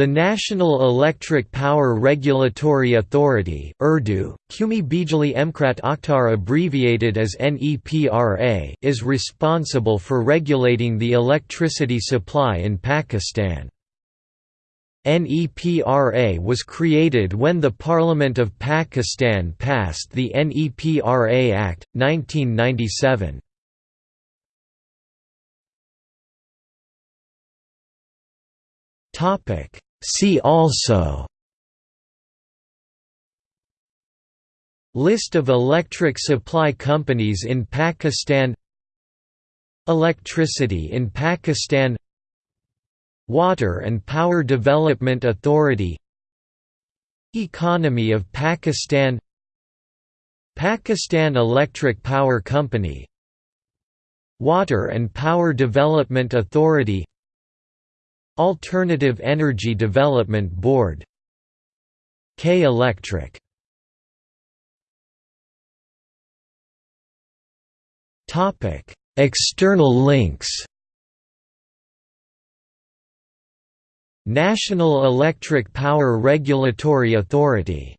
The National Electric Power Regulatory Authority Urdu, Qumi Bijli Emkrat Akhtar abbreviated as NEPRA is responsible for regulating the electricity supply in Pakistan. NEPRA was created when the Parliament of Pakistan passed the NEPRA Act, 1997. See also List of electric supply companies in Pakistan Electricity in Pakistan Water and Power Development Authority Economy of Pakistan Pakistan Electric Power Company Water and Power Development Authority Alternative Energy Development Board K Electric. External links. National Electric Power Regulatory Authority